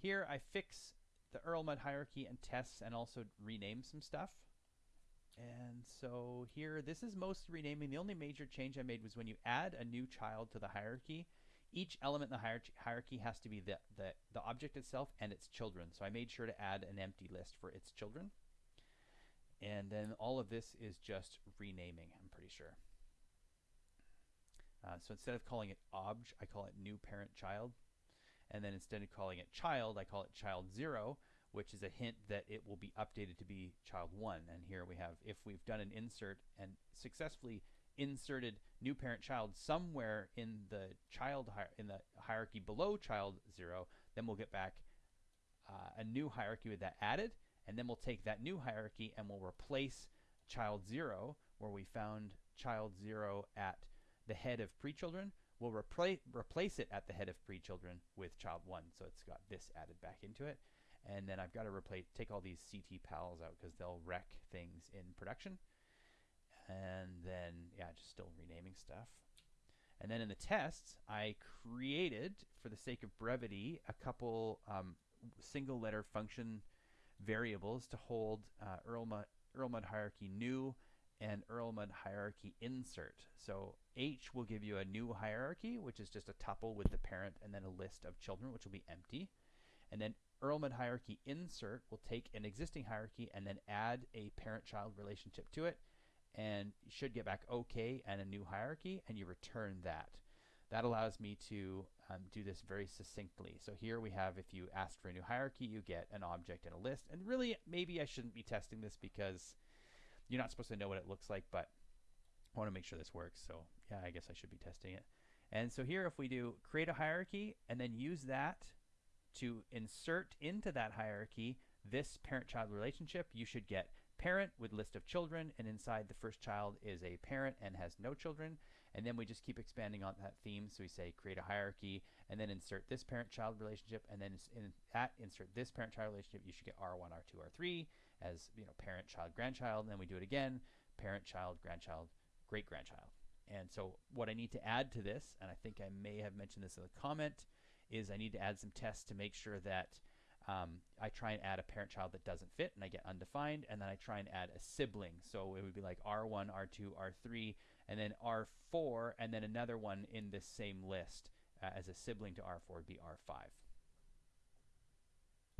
Here I fix the Erlmud hierarchy and tests and also rename some stuff. And so here, this is most renaming. The only major change I made was when you add a new child to the hierarchy, each element in the hierarchy has to be the, the, the object itself and its children. So I made sure to add an empty list for its children. And then all of this is just renaming, I'm pretty sure. Uh, so instead of calling it obj, I call it new parent child. And then instead of calling it child, I call it child 0, which is a hint that it will be updated to be child 1. And here we have, if we've done an insert and successfully inserted new parent child somewhere in the child in the hierarchy below child 0, then we'll get back uh, a new hierarchy with that added. And then we'll take that new hierarchy and we'll replace child 0, where we found child 0 at the head of pre-children, we'll repla replace it at the head of pre-children with child 1. So it's got this added back into it. And then I've got to replace, take all these CT pals out because they'll wreck things in production. And then, yeah, just still renaming stuff. And then in the tests, I created, for the sake of brevity, a couple um, single letter function variables to hold uh, Erlmud hierarchy new and Erlmud hierarchy insert. So H will give you a new hierarchy, which is just a tuple with the parent and then a list of children, which will be empty. And then Erlmud hierarchy insert will take an existing hierarchy and then add a parent-child relationship to it. And you should get back OK and a new hierarchy, and you return that. That allows me to um, do this very succinctly. So here we have, if you ask for a new hierarchy, you get an object and a list. And really, maybe I shouldn't be testing this because you're not supposed to know what it looks like, but I want to make sure this works. So yeah, I guess I should be testing it. And so here, if we do create a hierarchy and then use that to insert into that hierarchy this parent-child relationship, you should get parent with list of children, and inside the first child is a parent and has no children. And then we just keep expanding on that theme. So we say create a hierarchy and then insert this parent-child relationship, and then in that insert this parent-child relationship, you should get R1, R2, R3 as you know parent, child, grandchild, and then we do it again, parent, child, grandchild, great-grandchild. And so what I need to add to this, and I think I may have mentioned this in the comment, is I need to add some tests to make sure that um, I try and add a parent-child that doesn't fit, and I get undefined, and then I try and add a sibling. So it would be like R1, R2, R3, and then R4, and then another one in this same list uh, as a sibling to R4 would be R5.